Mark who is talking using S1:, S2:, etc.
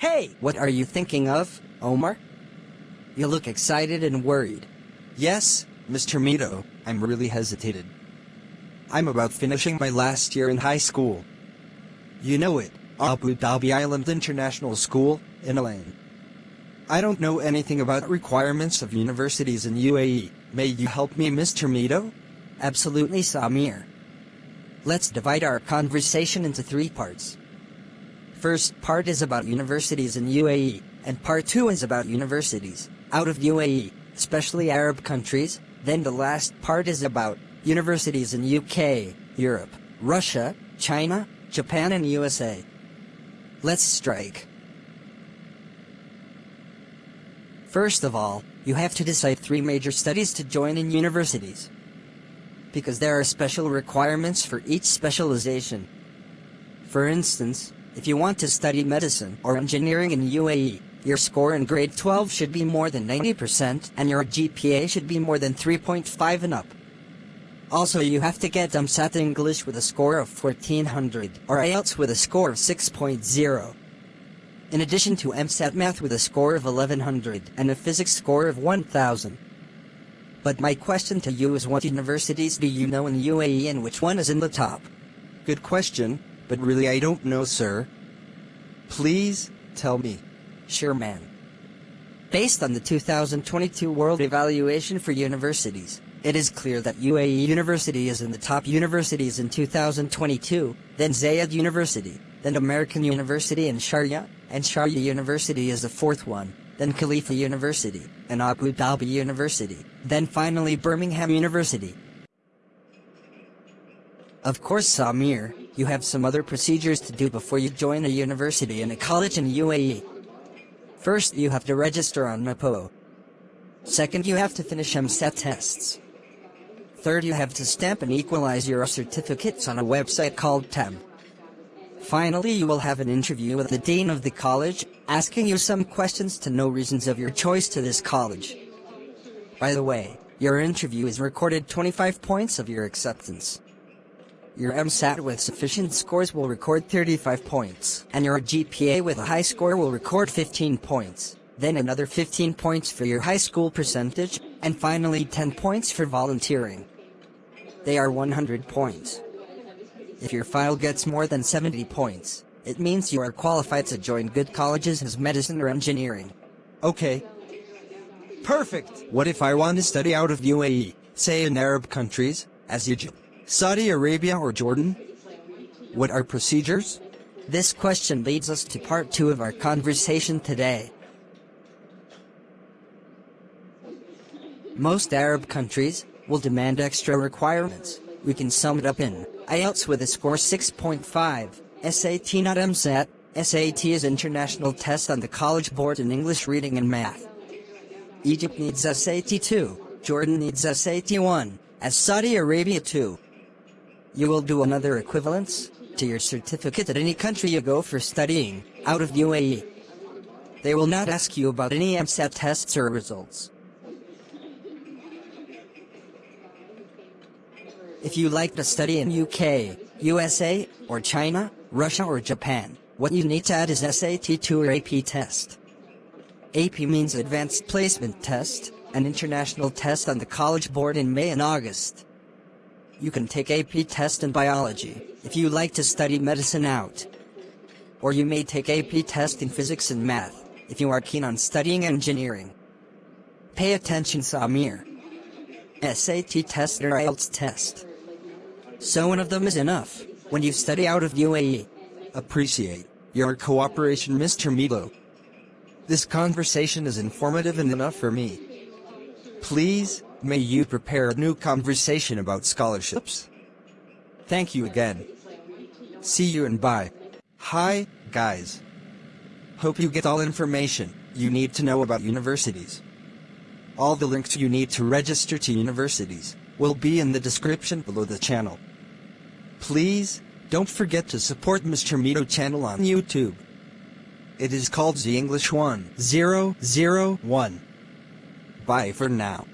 S1: Hey, what are you thinking of, Omar? You look excited and worried.
S2: Yes, Mr. Mito, I'm really hesitated. I'm about finishing my last year in high school. You know it, Abu Dhabi Island International School, in Al Ain. I don't know anything about requirements of universities in UAE. May you help me, Mr. Mito?
S1: Absolutely, Samir. Let's divide our conversation into three parts. First part is about universities in UAE, and part two is about universities out of UAE, especially Arab countries. Then the last part is about universities in UK, Europe, Russia, China, Japan and USA. Let's strike. First of all, you have to decide three major studies to join in universities. Because there are special requirements for each specialization. For instance, if you want to study medicine or engineering in UAE, your score in grade 12 should be more than 90% and your GPA should be more than 3.5 and up. Also you have to get EmSAT English with a score of 1400 or IELTS with a score of 6.0. In addition to EmSAT Math with a score of 1100 and a Physics score of 1000. But my question to you is what universities do you know in UAE and which one is in the top?
S2: Good question, but really I don't know sir. Please, tell me.
S1: Sure man. Based on the 2022 World Evaluation for Universities, it is clear that UAE University is in the top universities in 2022, then Zayed University, then American University and Sharjah, and Sharjah University is the fourth one, then Khalifa University, and Abu Dhabi University, then finally Birmingham University. Of course Samir, you have some other procedures to do before you join a university and a college in UAE. First you have to register on NAPO. Second you have to finish EmSAT tests. Third you have to stamp and equalize your certificates on a website called TEM. Finally you will have an interview with the dean of the college, asking you some questions to know reasons of your choice to this college. By the way, your interview is recorded 25 points of your acceptance. Your EmSAT with sufficient scores will record 35 points, and your GPA with a high score will record 15 points, then another 15 points for your high school percentage, and finally 10 points for volunteering. They are 100 points. If your file gets more than 70 points, it means you are qualified to join good colleges as medicine or engineering.
S2: Okay. Perfect! What if I want to study out of UAE, say in Arab countries, as Egypt, Saudi Arabia or Jordan? What are procedures?
S1: This question leads us to part 2 of our conversation today. Most Arab countries will demand extra requirements. We can sum it up in IELTS with a score 6.5, SAT not EmSAT, SAT is international test on the College Board in English Reading and Math. Egypt needs SAT 2, Jordan needs SAT 1, as Saudi Arabia 2. You will do another equivalence to your certificate at any country you go for studying, out of UAE. They will not ask you about any EmSAT tests or results. If you like to study in UK, USA, or China, Russia or Japan, what you need to add is SAT2 or AP test. AP means Advanced Placement Test, an international test on the College Board in May and August. You can take AP test in biology, if you like to study medicine out. Or you may take AP test in physics and math, if you are keen on studying engineering. Pay attention Samir. SAT test or IELTS test. So one of them is enough, when you study out of UAE.
S2: Appreciate your cooperation Mr. Milo. This conversation is informative and enough for me. Please, may you prepare a new conversation about scholarships. Thank you again. See you and bye. Hi, guys. Hope you get all information you need to know about universities. All the links you need to register to universities will be in the description below the channel. Please, don't forget to support Mr. Mito channel on YouTube. It is called The English 1001. Bye for now.